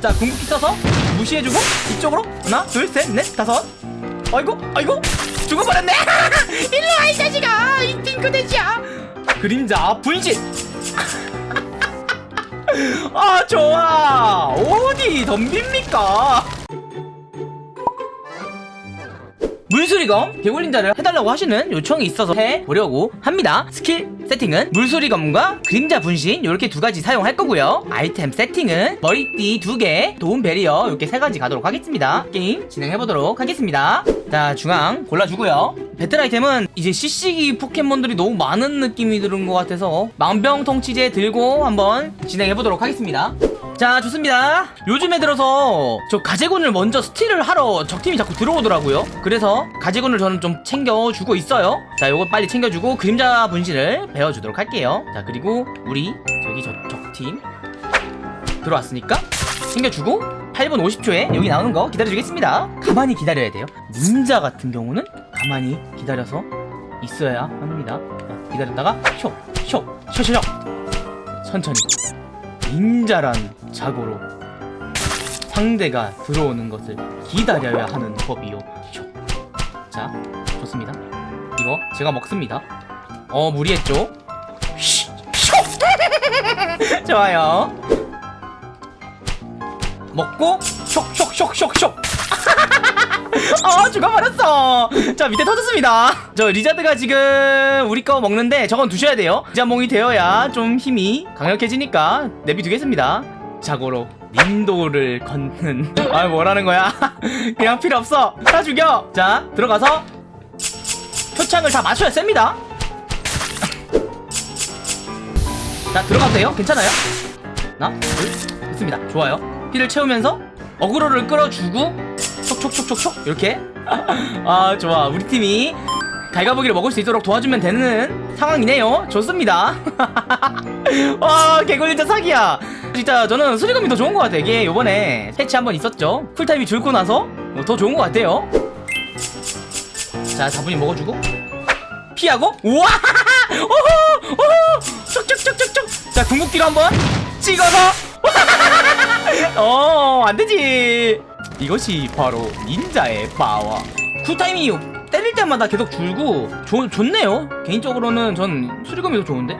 자 궁극기 써서 무시해주고 이쪽으로. 하나 둘셋넷 다섯. 아이고 아이고 죽어버렸네. 일로와 이 자식아. 이 핑크돼지야. 그림자 분신 아 좋아. 어디 덤빕니까 물수리검 개굴닌자를 해달라고 하시는 요청이 있어서 해보려고 합니다. 스킬 세팅은 물수리검과 그림자 분신 이렇게 두 가지 사용할 거고요. 아이템 세팅은 머리띠 두개 도움 베리어 이렇게 세 가지 가도록 하겠습니다. 게임 진행해보도록 하겠습니다. 자 중앙 골라주고요. 배틀 아이템은 이제 CC기 포켓몬들이 너무 많은 느낌이 드는 것 같아서 망병통치제 들고 한번 진행해보도록 하겠습니다 자 좋습니다. 요즘에 들어서 저 가재군을 먼저 스틸을 하러 적팀이 자꾸 들어오더라고요. 그래서 가재군을 저는 좀 챙겨주고 있어요. 자 요거 빨리 챙겨주고 그림자 분신을 배워주도록 할게요. 자 그리고 우리 저기 저 적팀 들어왔으니까 챙겨주고 8분 50초에 여기 나오는 거 기다려주겠습니다. 가만히 기다려야 돼요. 닌자 같은 경우는 가만히 기다려서 있어야 합니다. 자, 기다렸다가 쇼쇼쇼쇼쇼. 천천히 닌자란 자고로 상대가 들어오는 것을 기다려야 하는 법이요. 쇼. 자 좋습니다. 이거 제가 먹습니다. 어 무리했죠. 좋아요. 먹고 쇽 쇽 쇽 쇽 쇽 아 죽어버렸어. 자 밑에 터졌습니다. 저 리자드가 지금 우리 거 먹는데 저건 두셔야 돼요. 리자몽이 되어야 좀 힘이 강력해지니까 내비두겠습니다. 자고로 닌도를 걷는. 아 뭐라는 거야? 그냥 필요 없어. 다 죽여. 자 들어가서 표창을 다 맞춰야 셉니다. 자 들어가도 돼요? 괜찮아요? 하나? 둘 됐습니다. 좋아요. 피를 채우면서 어그로를 끌어주고 촉촉촉촉촉? 이렇게? 아 좋아. 우리 팀이 갈가보기를 먹을 수 있도록 도와주면 되는 상황이네요. 좋습니다. 와 개굴린자 사기야. 진짜 저는 수리검이 더 좋은 것 같아 이게 요번에 패치 한번 있었죠? 쿨타임이 줄고 나서 더 좋은 것 같아요. 자 다분히 먹어주고. 피하고. 우와! 오호! 오호! 촉촉촉촉촉! 자 궁극기로 한번 찍어서. 어 안되지 이것이 바로 닌자의 파워 쿨타임이 때릴 때마다 계속 줄고 좋, 좋네요. 개인적으로는 전 수리검이 더 좋은데?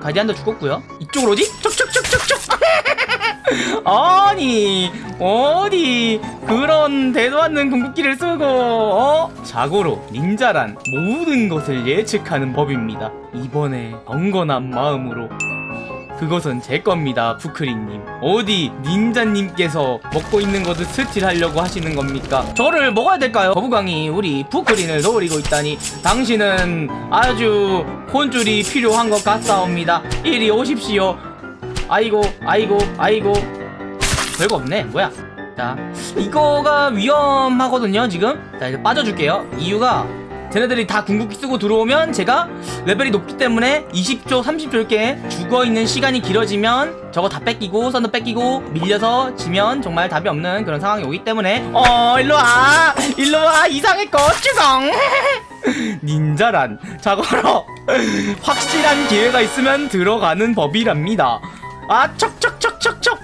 가디안도 죽었고요. 이쪽으로 오지? 촉촉촉촉촉 아니 어디 그런 대도 않는 궁극기를 쓰고 어? 자고로 닌자란 모든 것을 예측하는 법입니다. 이번에 경건한 마음으로 그것은 제 겁니다 푸크리님. 어디 닌자님께서 먹고 있는 것을 스틸하려고 하시는 겁니까? 저를 먹어야 될까요? 거부강이 우리 푸크린을 노리고 있다니. 당신은 아주 혼줄이 필요한 것 같사옵니다. 이리 오십시오. 아이고 아이고 아이고. 별거 없네. 뭐야? 자 이거가 위험하거든요 지금. 자 이제 빠져줄게요. 이유가 쟤네들이 다 궁극기 쓰고 들어오면 제가 레벨이 높기 때문에 20초 30초 이렇게 죽어있는 시간이 길어지면 저거 다 뺏기고 선도 뺏기고 밀려서 지면 정말 답이 없는 그런 상황이 오기 때문에. 어 일로와. 일로와. 이상의 거 주공 닌자란 자고로 확실한 기회가 있으면 들어가는 법이랍니다. 아 척척척척척.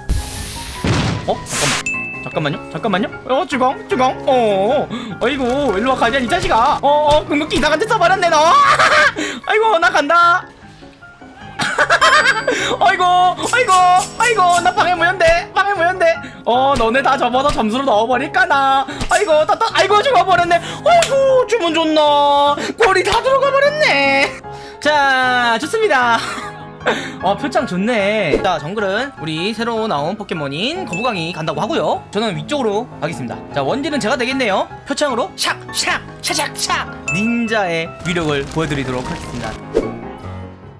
어? 잠깐만 잠깐만요? 잠깐만요? 어 주공 주공 어 아이고 일로와 가디안 이 자식아. 어어 궁극기 이상한 데 써버렸네 너. 아이고 나 간다. 아이고 아이고 아이고 나 방해 무연대 방해 무연대 어 너네 다 접어서 점수로 넣어버릴까나. 아이고 따따 아이고 죽어버렸네. 아이고 주문 좋나. 골이 다 들어가 버렸네. 자 좋습니다 어 표창 좋네. 자 정글은 우리 새로 나온 포켓몬인 거부강이 간다고 하고요. 저는 위쪽으로 가겠습니다. 자 원딜은 제가 되겠네요. 표창으로 샥샥 샥샥샥! 닌자의 위력을 보여드리도록 하겠습니다.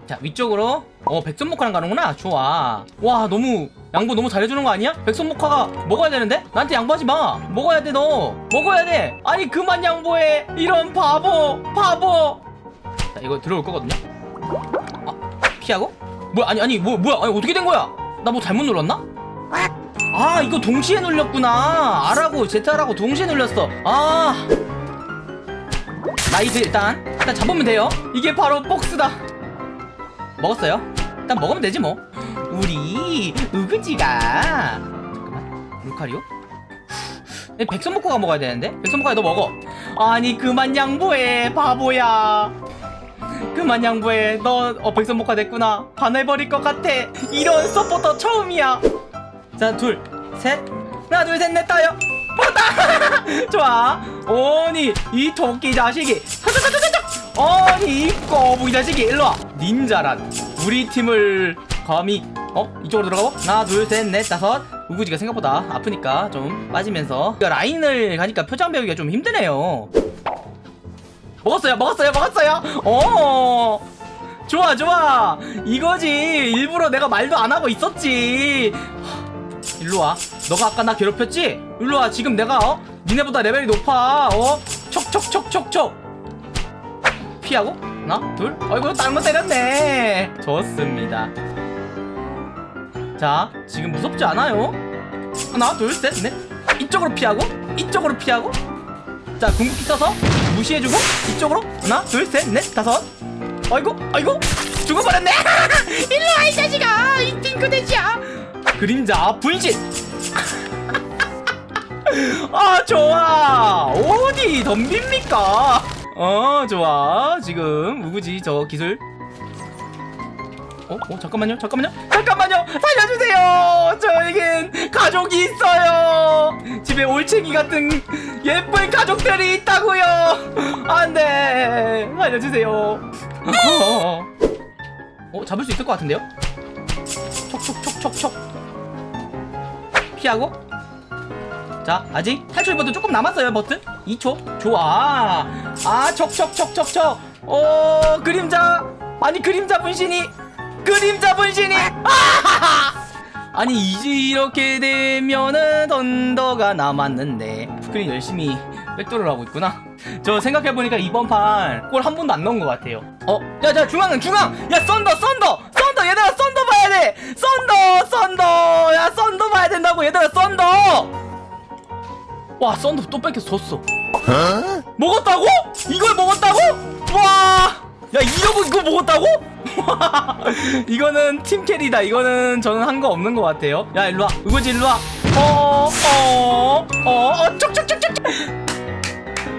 자 위쪽으로. 어 백선목화랑 가는구나. 좋아. 와 너무 양보 너무 잘해주는 거 아니야? 백선목화가 먹어야 되는데? 나한테 양보하지 마. 먹어야 돼 너. 먹어야 돼. 아니 그만 양보해. 이런 바보 바보. 자 이거 들어올 거거든요 피하고? 뭐야 아니 아니 뭐 뭐야 아니 어떻게 된 거야? 나 뭐 잘못 눌렀나? 아 이거 동시에 눌렸구나. R하고 Z하고 동시에 눌렸어. 아. 나이스 일단. 일단 잡으면 돼요. 이게 바로 복스다. 먹었어요? 일단 먹으면 되지 뭐. 우리 우그지가. 잠깐만. 루카리오? 에, 백선목고가 먹어야 되는데? 백선목고야 너 먹어. 아니 그만 양보해 바보야 그만 양보해. 너 어, 백선목화 됐구나. 반해버릴 것 같아. 이런 서포터 처음이야. 자 둘 셋. 하나 둘 셋넷 다요. 먹었다! 좋아. 아니 이 토끼 자식이. 아니 이 거북이 자식이. 일로와. 닌자란. 우리 팀을 감히 어? 이쪽으로 들어가고. 하나 둘 셋 넷 다섯. 우구지가 생각보다 아프니까 좀 빠지면서. 라인을 가니까 표정 배우기가 좀 힘드네요 먹었어요 먹었어요 먹었어요? 어. 좋아 좋아. 이거지. 일부러 내가 말도 안 하고 있었지. 일로와. 너가 아까 나 괴롭혔지? 일로와. 지금 내가 어? 니네보다 레벨이 높아. 어? 촉촉촉촉촉. 피하고? 하나 둘. 어이구 다른 거 때렸네. 좋습니다. 자 지금 무섭지 않아요? 하나 둘 셋 넷. 이쪽으로 피하고 이쪽으로 피하고. 자 궁극기 써서 무시해주고? 이쪽으로? 하나 둘 셋 넷 다섯. 아이고 아이고 죽어버렸네. 일로와 이 자식아. 이 팅크대지야. 그림자 분신 아 좋아. 어디 덤빕니까? 어 좋아. 지금 우구지 저 기술. 어? 어 잠깐만요 잠깐만요. 잠깐만요 살려주세요. 저에겐 가족이 있어요. 집에 올챙이 같은 예쁜 가족들이 있다고요. 안돼 살려주세요. 어, 어 잡을 수 있을 것 같은데요? 촉촉촉촉촉. 피하고. 자 아직 탈출 버튼 조금 남았어요 버튼. 2초. 좋아. 아 촉촉촉촉촉. 어 그림자. 아니 그림자 분신이 그림자 분신이 아니 이제 이렇게 되면은 썬더가 남았는데 스크린 열심히 백도를 하고 있구나. 저 생각해보니까 이번 판 골 한 번도 안 넣은 것 같아요. 어? 야자 중앙은 중앙! 야 썬더 썬더! 썬더! 얘들아 썬더 봐야 돼! 썬더 썬더! 야 썬더 봐야 된다고 얘들아 썬더! 와 썬더 또 뺏겨서 졌어? 먹었다고? 이걸 먹었다고? 와! 야 이러고 이거 먹었다고? 이거는 팀 carry다 이거는 저는 한 거 없는 것 같아요 야 일로와 우거지 일로와 어어어어 어, 쪽쪽쪽쪽쪽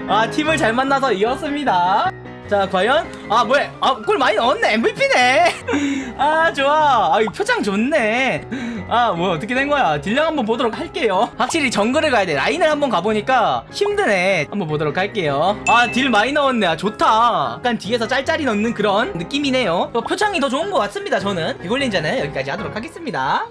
아 팀을 잘 만나서 이겼습니다 자 과연? 아 뭐야? 아 골 많이 넣었네. MVP네. 아 좋아. 아이 표창 좋네. 아 뭐야 어떻게 된 거야? 딜량 한번 보도록 할게요. 확실히 정글을 가야 돼. 라인을 한번 가보니까 힘드네. 한번 보도록 할게요. 아 딜 많이 넣었네. 아 좋다. 약간 뒤에서 짤짤이 넣는 그런 느낌이네요. 또 표창이 더 좋은 것 같습니다 저는. 개굴닌자는 여기까지 하도록 하겠습니다